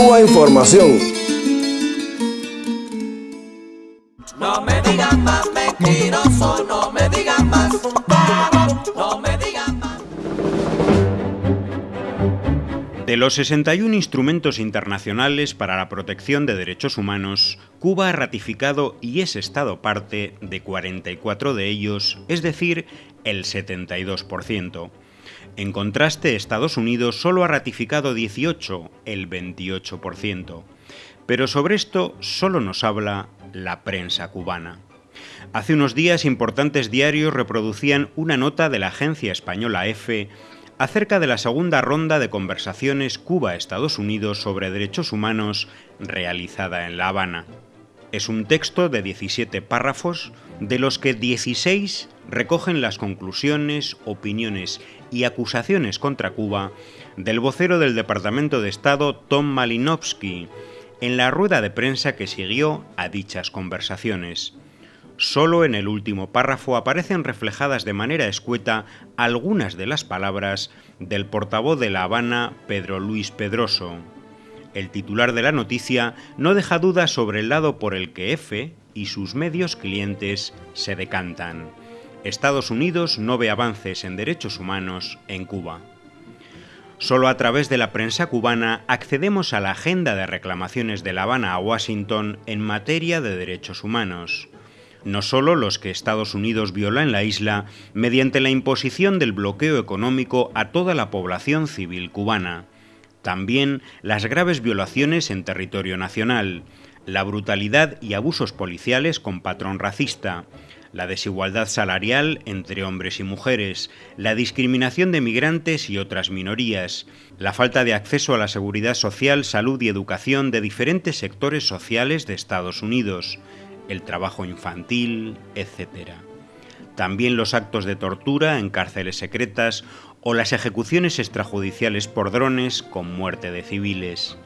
Cuba Información. No me digan más mentiroso, no me digan más, no me digan más. De los 61 instrumentos internacionales para la protección de derechos humanos, Cuba ha ratificado y es Estado parte de 44 de ellos, es decir, el 72%. En contraste, Estados Unidos solo ha ratificado 18, el 28%. Pero sobre esto solo nos habla la prensa cubana. Hace unos días importantes diarios reproducían una nota de la agencia española EFE acerca de la segunda ronda de conversaciones Cuba-Estados Unidos sobre derechos humanos realizada en La Habana. Es un texto de 17 párrafos, de los que 16 recogen las conclusiones, opiniones y acusaciones contra Cuba del vocero del Departamento de Estado Tom Malinowski en la rueda de prensa que siguió a dichas conversaciones. Solo en el último párrafo aparecen reflejadas de manera escueta algunas de las palabras del portavoz de La Habana, Pedro Luis Pedroso. El titular de la noticia no deja dudas sobre el lado por el que F y sus medios clientes se decantan. Estados Unidos no ve avances en derechos humanos en Cuba. Solo a través de la prensa cubana accedemos a la agenda de reclamaciones de La Habana a Washington en materia de derechos humanos. No solo los que Estados Unidos viola en la isla mediante la imposición del bloqueo económico a toda la población civil cubana, también las graves violaciones en territorio nacional, la brutalidad y abusos policiales con patrón racista, la desigualdad salarial entre hombres y mujeres, la discriminación de migrantes y otras minorías, la falta de acceso a la seguridad social, salud y educación de diferentes sectores sociales de Estados Unidos, el trabajo infantil, etc. También los actos de tortura en cárceles secretas o las ejecuciones extrajudiciales por drones con muerte de civiles.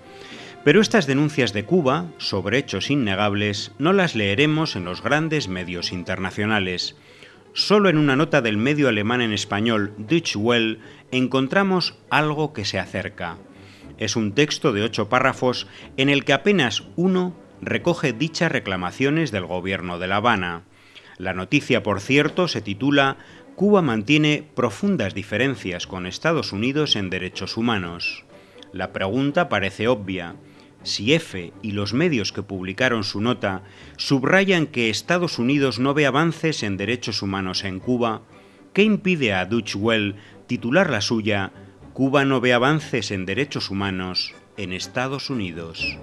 Pero estas denuncias de Cuba, sobre hechos innegables, no las leeremos en los grandes medios internacionales. Solo en una nota del medio alemán en español Deutsche Welle encontramos algo que se acerca. Es un texto de ocho párrafos en el que apenas uno recoge dichas reclamaciones del gobierno de La Habana. La noticia, por cierto, se titula Cuba mantiene profundas diferencias con Estados Unidos en derechos humanos. La pregunta parece obvia si F y los medios que publicaron su nota subrayan que Estados Unidos no ve avances en derechos humanos en Cuba, ¿qué impide a Dutch Well titular la suya Cuba no ve avances en derechos humanos en Estados Unidos?